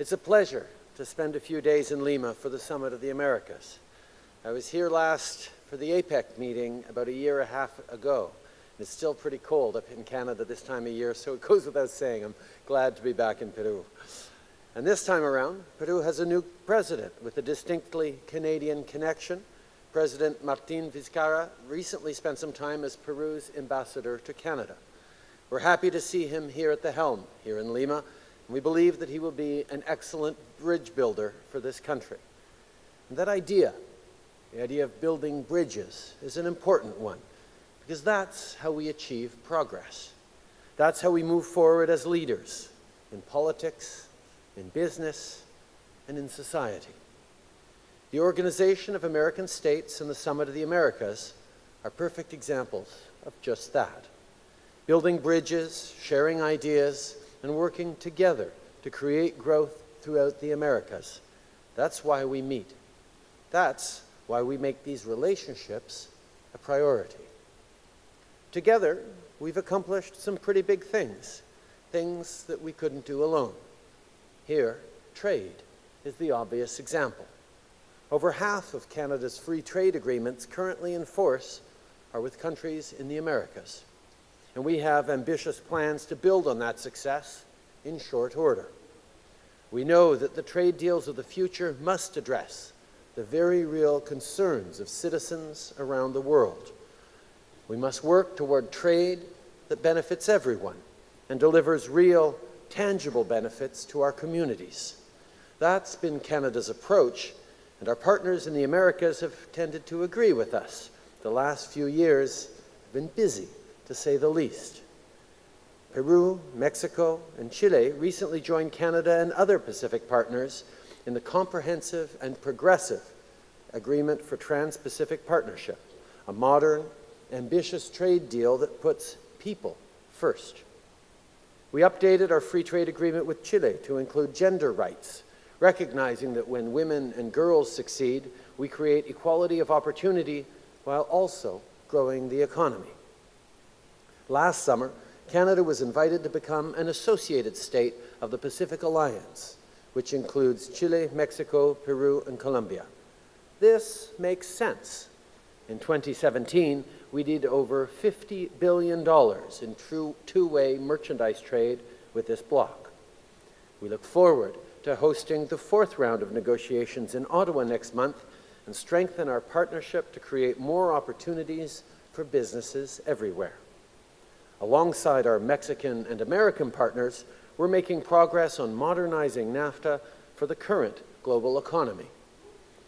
It's a pleasure to spend a few days in Lima for the Summit of the Americas. I was here last for the APEC meeting about a year and a half ago. It's still pretty cold up in Canada this time of year, so it goes without saying I'm glad to be back in Peru. And this time around, Peru has a new president with a distinctly Canadian connection. President Martin Vizcarra recently spent some time as Peru's ambassador to Canada. We're happy to see him here at the helm, here in Lima, and we believe that he will be an excellent bridge builder for this country. And that idea, the idea of building bridges, is an important one because that's how we achieve progress. That's how we move forward as leaders in politics, in business, and in society. The Organization of American States and the Summit of the Americas are perfect examples of just that. Building bridges, sharing ideas, and working together to create growth throughout the Americas. That's why we meet. That's why we make these relationships a priority. Together, we've accomplished some pretty big things, things that we couldn't do alone. Here, trade is the obvious example. Over half of Canada's free trade agreements currently in force are with countries in the Americas and we have ambitious plans to build on that success in short order. We know that the trade deals of the future must address the very real concerns of citizens around the world. We must work toward trade that benefits everyone and delivers real, tangible benefits to our communities. That's been Canada's approach, and our partners in the Americas have tended to agree with us. The last few years have been busy to say the least. Peru, Mexico, and Chile recently joined Canada and other Pacific partners in the Comprehensive and Progressive Agreement for Trans-Pacific Partnership, a modern, ambitious trade deal that puts people first. We updated our free trade agreement with Chile to include gender rights, recognizing that when women and girls succeed, we create equality of opportunity while also growing the economy. Last summer, Canada was invited to become an associated state of the Pacific Alliance, which includes Chile, Mexico, Peru, and Colombia. This makes sense. In 2017, we did over $50 billion in true two-way merchandise trade with this bloc. We look forward to hosting the fourth round of negotiations in Ottawa next month and strengthen our partnership to create more opportunities for businesses everywhere. Alongside our Mexican and American partners, we're making progress on modernizing NAFTA for the current global economy.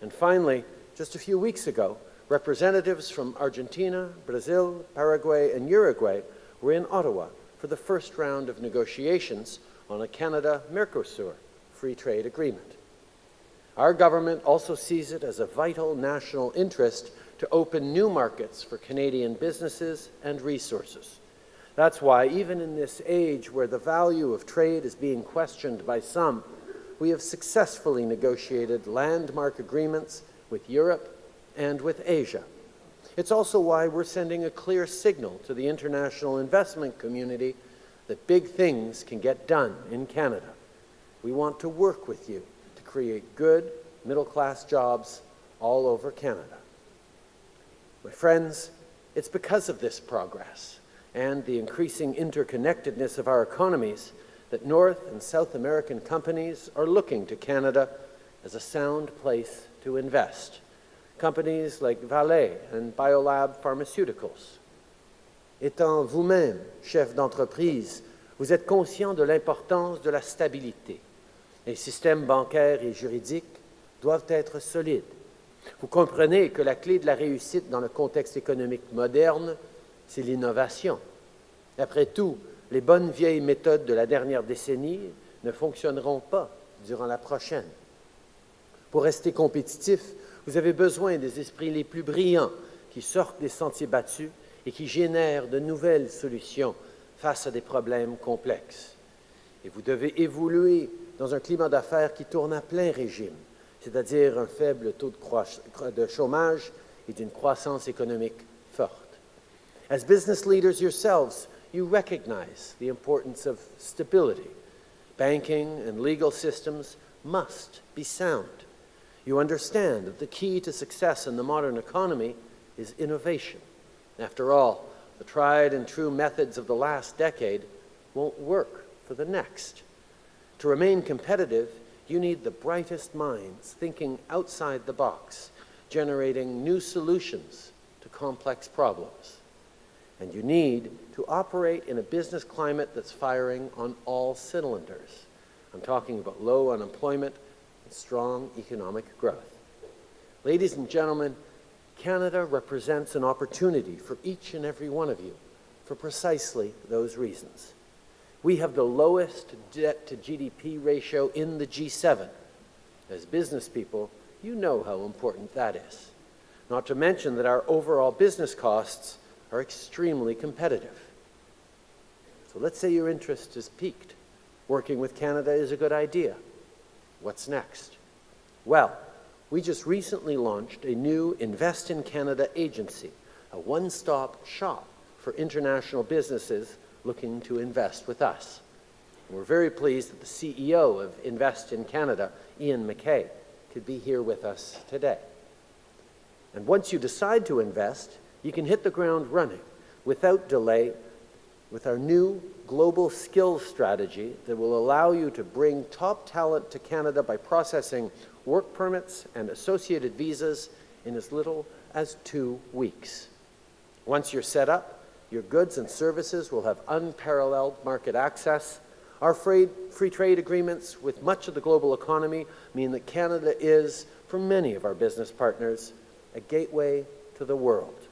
And finally, just a few weeks ago, representatives from Argentina, Brazil, Paraguay, and Uruguay were in Ottawa for the first round of negotiations on a Canada-Mercosur free trade agreement. Our government also sees it as a vital national interest to open new markets for Canadian businesses and resources. That's why, even in this age where the value of trade is being questioned by some, we have successfully negotiated landmark agreements with Europe and with Asia. It's also why we're sending a clear signal to the international investment community that big things can get done in Canada. We want to work with you to create good, middle-class jobs all over Canada. My friends, it's because of this progress and the increasing interconnectedness of our economies that North and South American companies are looking to Canada as a sound place to invest. Companies like Vale and Biolab Pharmaceuticals. Étant vous-même chef d'entreprise, vous êtes conscient de l'importance de la stabilité. Les systèmes bancaires et juridiques doivent être solides. Vous comprenez que la clé de la réussite dans le contexte économique moderne c'est l'innovation. Après tout, les bonnes vieilles méthodes de la dernière décennie ne fonctionneront pas durant la prochaine. Pour rester compétitif, vous avez besoin des esprits les plus brillants qui sortent des sentiers battus et qui génèrent de nouvelles solutions face à des problèmes complexes. Et vous devez évoluer dans un climat d'affaires qui tourne à plein régime, c'est-à-dire un faible taux de, chômage et d'une croissance économique forte. As business leaders yourselves, you recognize the importance of stability. banking and legal systems must be sound. You understand that the key to success in the modern economy is innovation. After all, the tried and true methods of the last decade won't work for the next. To remain competitive, you need the brightest minds thinking outside the box, generating new solutions to complex problems. And you need to operate in a business climate that's firing on all cylinders. I'm talking about low unemployment and strong economic growth. Ladies and gentlemen, Canada represents an opportunity for each and every one of you for precisely those reasons. We have the lowest debt to GDP ratio in the G7. As business people, you know how important that is. Not to mention that our overall business costs are extremely competitive. So let's say your interest is piqued. Working with Canada is a good idea. What's next? Well, we just recently launched a new Invest in Canada agency, a one-stop shop for international businesses looking to invest with us. We're very pleased that the CEO of Invest in Canada, Ian McKay, could be here with us today. And once you decide to invest, you can hit the ground running without delay with our new global skills strategy that will allow you to bring top talent to Canada by processing work permits and associated visas in as little as two weeks. Once you're set up, your goods and services will have unparalleled market access. Our free, trade agreements with much of the global economy mean that Canada is, for many of our business partners, a gateway to the world.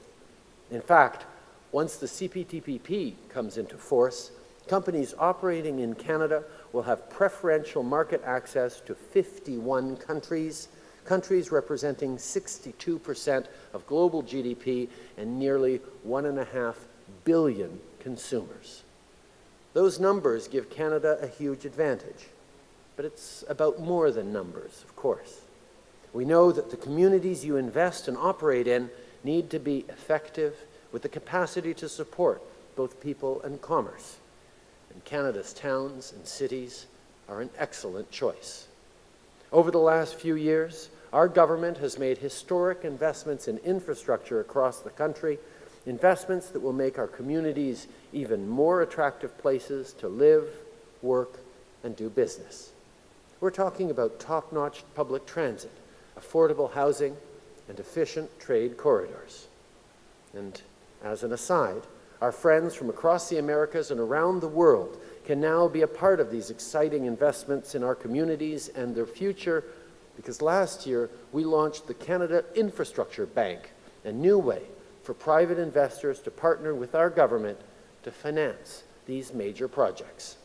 In fact, once the CPTPP comes into force, companies operating in Canada will have preferential market access to 51 countries, countries representing 62% of global GDP and nearly one and a half billion consumers. Those numbers give Canada a huge advantage, but it's about more than numbers, of course. We know that the communities you invest and operate in need to be effective with the capacity to support both people and commerce. And Canada's towns and cities are an excellent choice. Over the last few years, our government has made historic investments in infrastructure across the country, investments that will make our communities even more attractive places to live, work, and do business. We're talking about top-notch public transit, affordable housing, and efficient trade corridors. And as an aside, our friends from across the Americas and around the world can now be a part of these exciting investments in our communities and their future because last year we launched the Canada Infrastructure Bank, a new way for private investors to partner with our government to finance these major projects.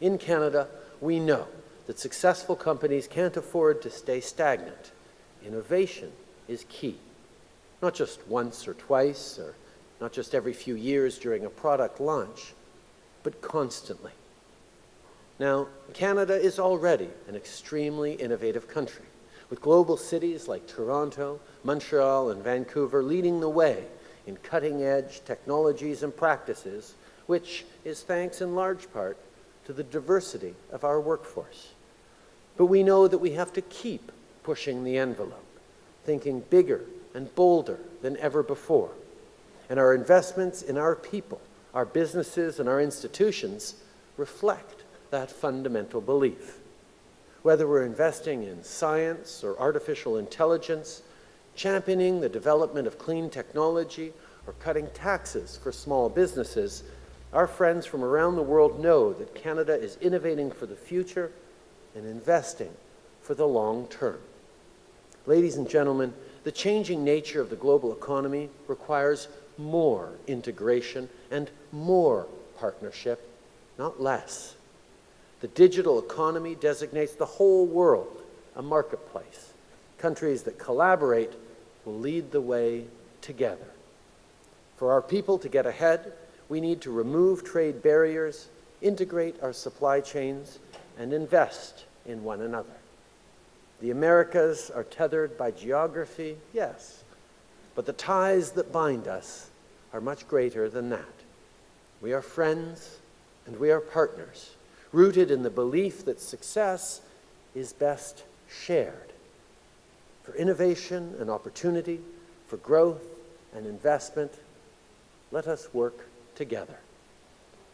In Canada, we know that successful companies can't afford to stay stagnant. Innovation is key, not just once or twice, or not just every few years during a product launch, but constantly. Now, Canada is already an extremely innovative country, with global cities like Toronto, Montreal, and Vancouver leading the way in cutting-edge technologies and practices, which is thanks in large part to the diversity of our workforce. But we know that we have to keep pushing the envelope, thinking bigger and bolder than ever before. And our investments in our people our businesses and our institutions reflect that fundamental belief. Whether we're investing in science or artificial intelligence, championing the development of clean technology, or cutting taxes for small businesses, our friends from around the world know that Canada is innovating for the future and investing for the long term. Ladies and gentlemen, the changing nature of the global economy requires more integration and more partnership, not less. The digital economy designates the whole world a marketplace. Countries that collaborate will lead the way together. For our people to get ahead, we need to remove trade barriers, integrate our supply chains, and invest in one another. The Americas are tethered by geography, yes, but the ties that bind us are much greater than that. We are friends and we are partners, rooted in the belief that success is best shared. For innovation and opportunity, for growth and investment, let us work together.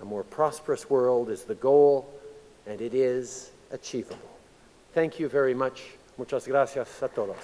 A more prosperous world is the goal, and it is achievable. Thank you very much. Muchas gracias a todos.